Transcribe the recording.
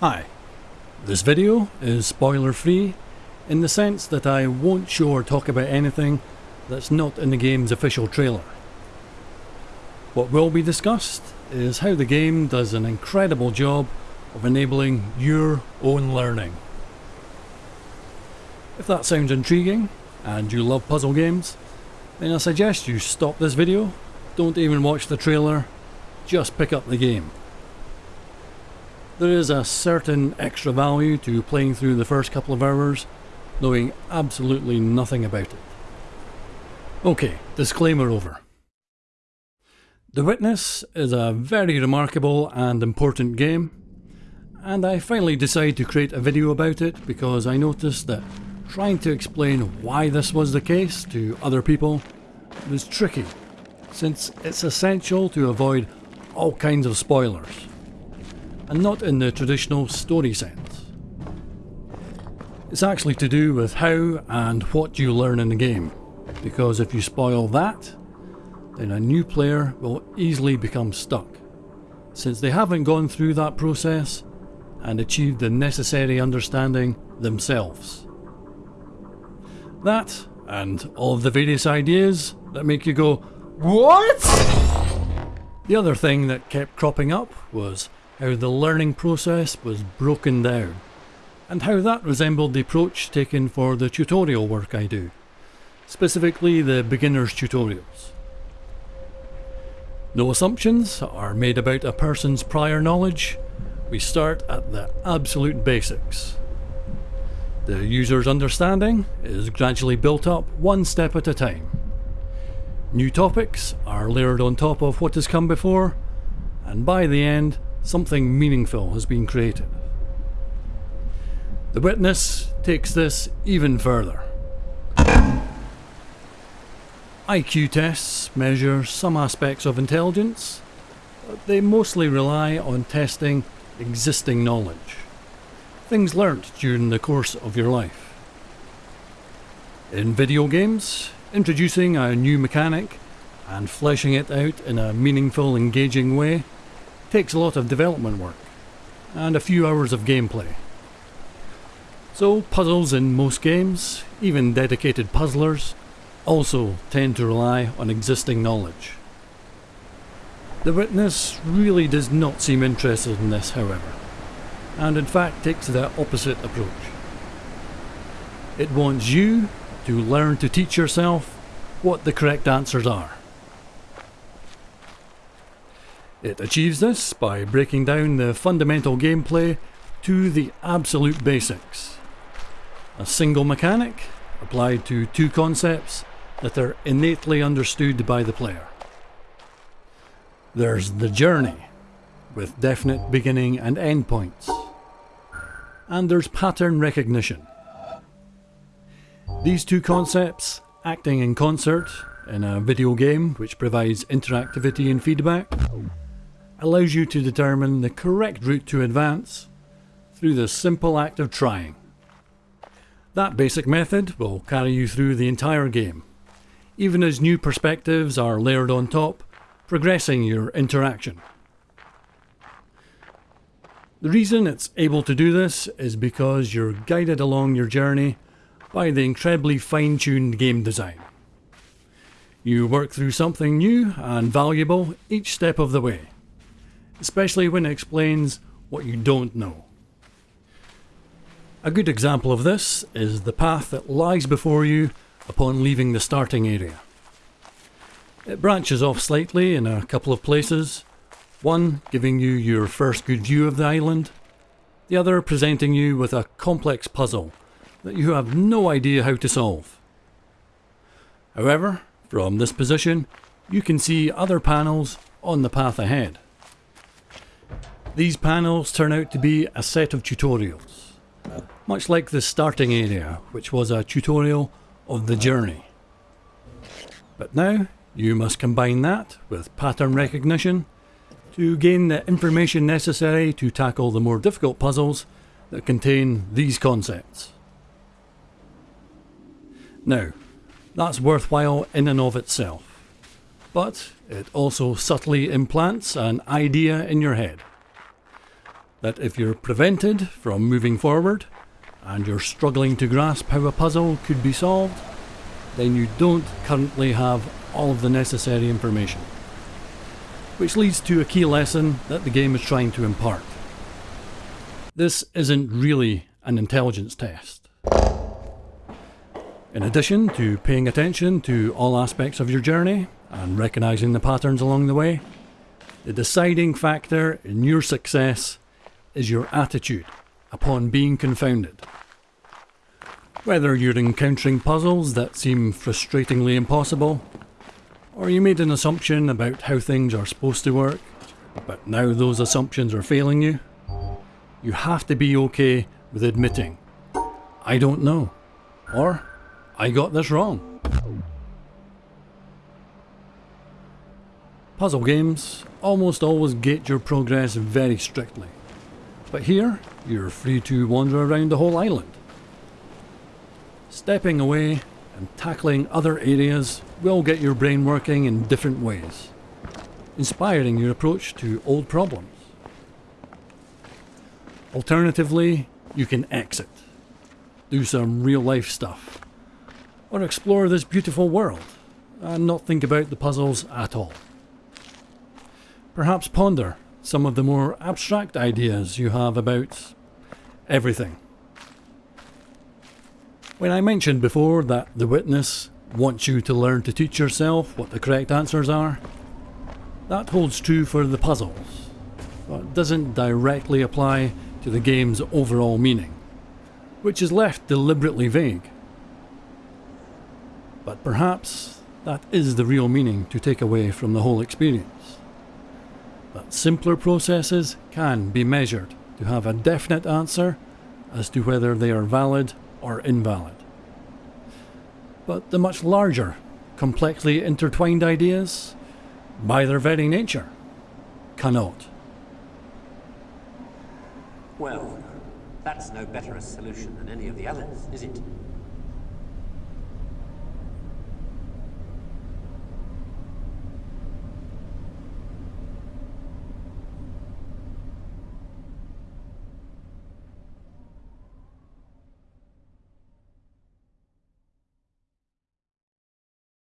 Hi, this video is spoiler free in the sense that I won't show or talk about anything that's not in the game's official trailer. What will be discussed is how the game does an incredible job of enabling your own learning. If that sounds intriguing and you love puzzle games, then I suggest you stop this video, don't even watch the trailer, just pick up the game. There is a certain extra value to playing through the first couple of hours, knowing absolutely nothing about it. Okay, disclaimer over. The Witness is a very remarkable and important game, and I finally decided to create a video about it because I noticed that trying to explain why this was the case to other people was tricky, since it's essential to avoid all kinds of spoilers, and not in the traditional story sense. It's actually to do with how and what you learn in the game, because if you spoil that, then a new player will easily become stuck, since they haven't gone through that process and achieved the necessary understanding themselves. That, and all of the various ideas that make you go, WHAT? The other thing that kept cropping up was how the learning process was broken down, and how that resembled the approach taken for the tutorial work I do, specifically the beginner's tutorials. No assumptions are made about a person's prior knowledge, we start at the absolute basics. The user's understanding is gradually built up one step at a time. New topics are layered on top of what has come before, and by the end, something meaningful has been created. The Witness takes this even further. IQ tests measure some aspects of intelligence, but they mostly rely on testing existing knowledge. Things learnt during the course of your life. In video games, introducing a new mechanic and fleshing it out in a meaningful, engaging way takes a lot of development work and a few hours of gameplay. So puzzles in most games, even dedicated puzzlers, also tend to rely on existing knowledge. The witness really does not seem interested in this however, and in fact takes the opposite approach. It wants you to learn to teach yourself what the correct answers are. It achieves this by breaking down the fundamental gameplay to the absolute basics. A single mechanic applied to two concepts that are innately understood by the player. There's the journey, with definite beginning and end points. And there's pattern recognition. These two concepts, acting in concert in a video game which provides interactivity and feedback, allows you to determine the correct route to advance through the simple act of trying. That basic method will carry you through the entire game, even as new perspectives are layered on top, progressing your interaction. The reason it's able to do this is because you're guided along your journey by the incredibly fine-tuned game design. You work through something new and valuable each step of the way, especially when it explains what you don't know. A good example of this is the path that lies before you upon leaving the starting area. It branches off slightly in a couple of places, one giving you your first good view of the island, the other presenting you with a complex puzzle that you have no idea how to solve. However, from this position, you can see other panels on the path ahead. These panels turn out to be a set of tutorials, much like the starting area, which was a tutorial of the journey. But now you must combine that with pattern recognition to gain the information necessary to tackle the more difficult puzzles that contain these concepts. Now, that's worthwhile in and of itself, but it also subtly implants an idea in your head. That if you're prevented from moving forward and you're struggling to grasp how a puzzle could be solved, then you don't currently have all of the necessary information. Which leads to a key lesson that the game is trying to impart. This isn't really an intelligence test. In addition to paying attention to all aspects of your journey and recognizing the patterns along the way, the deciding factor in your success is your attitude upon being confounded. Whether you're encountering puzzles that seem frustratingly impossible, or you made an assumption about how things are supposed to work, but now those assumptions are failing you, you have to be okay with admitting, I don't know, or I got this wrong. Puzzle games almost always gate your progress very strictly, but here you're free to wander around the whole island. Stepping away and tackling other areas will get your brain working in different ways, inspiring your approach to old problems. Alternatively, you can exit, do some real life stuff, or explore this beautiful world and not think about the puzzles at all. Perhaps ponder some of the more abstract ideas you have about everything. When I mentioned before that The Witness wants you to learn to teach yourself what the correct answers are, that holds true for the puzzles, but doesn't directly apply to the game's overall meaning, which is left deliberately vague. But perhaps that is the real meaning to take away from the whole experience. That simpler processes can be measured to have a definite answer as to whether they are valid or invalid. But the much larger, complexly intertwined ideas, by their very nature, cannot. Well, that's no better a solution than any of the others, is it?